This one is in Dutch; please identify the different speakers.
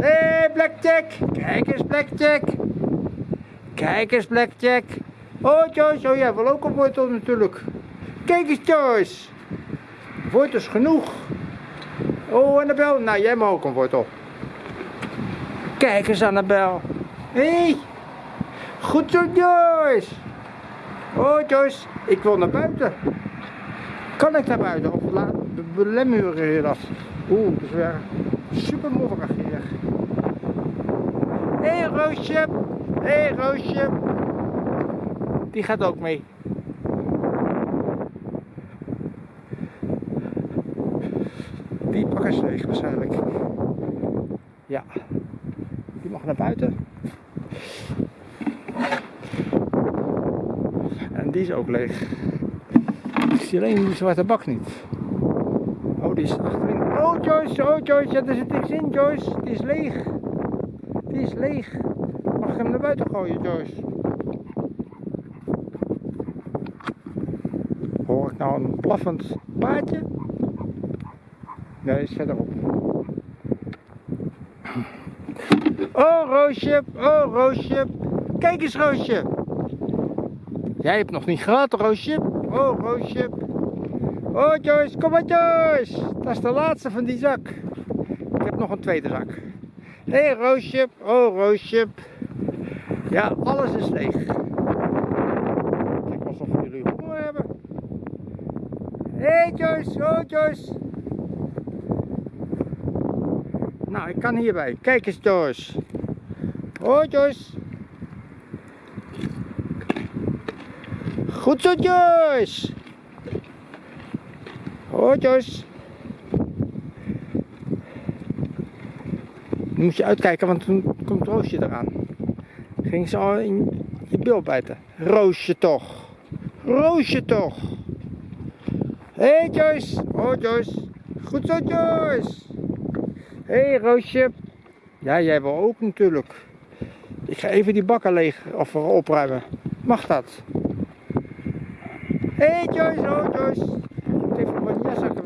Speaker 1: Hé, hey, Blackjack. Kijk eens, Blackjack. Kijk eens, Blackjack. Oh, Joyce. Oh, jij wil ook een wortel natuurlijk. Kijk eens, Joyce. Wortels genoeg. Oh, Annabel. Nou, jij mag ook een wortel. Kijk eens, Annabel. Hé. Hey. Goed zo, Joyce. Oh, Joyce. Ik wil naar buiten. Kan ik naar buiten? Of laat belemmuren je dat? Oeh, dat is weer super modderig hier. Hé, hey, Roosje. Hé, hey, Roosje. Die gaat ook mee. Die pakken is leeg waarschijnlijk. Ja. Die mag naar buiten. En die is ook leeg. Ik zie alleen die zwarte bak niet. Is achterin. Oh, Joyce, oh, Joyce, ja, er zit niks in, Joyce. Die is leeg. Die is leeg. Mag ik hem naar buiten gooien, Joyce? Hoor ik nou een blaffend paardje? Nee, is verderop. Oh, Roosje, oh, Roosje. Kijk eens, Roosje. Jij hebt nog niet gehad, Roosje. Oh, Roosje. Oh, Joyce, kom maar, Joyce. Dat is de laatste van die zak. Ik heb nog een tweede zak. Hé, hey, Roosje. Oh, Roosje. Ja, alles is leeg. Kijk alsof jullie honger hebben. Hé, hey, Joyce. Oh, Joyce. Nou, ik kan hierbij. Kijk eens, Joyce. Oh, Joyce. Goed zo, Joyce. Joyce. Nu moet je uitkijken, want toen komt Roosje eraan. Ging ze al in je bil bijten. Roosje toch. Roosje toch. Hé, hey, Joyce. Oh, Joyce. Goed zo, Joyce. Hé, hey, Roosje. Ja, jij wil ook natuurlijk. Ik ga even die bakken leeg of opruimen. Mag dat? Hé hey Joyce, oh Joyce. that's okay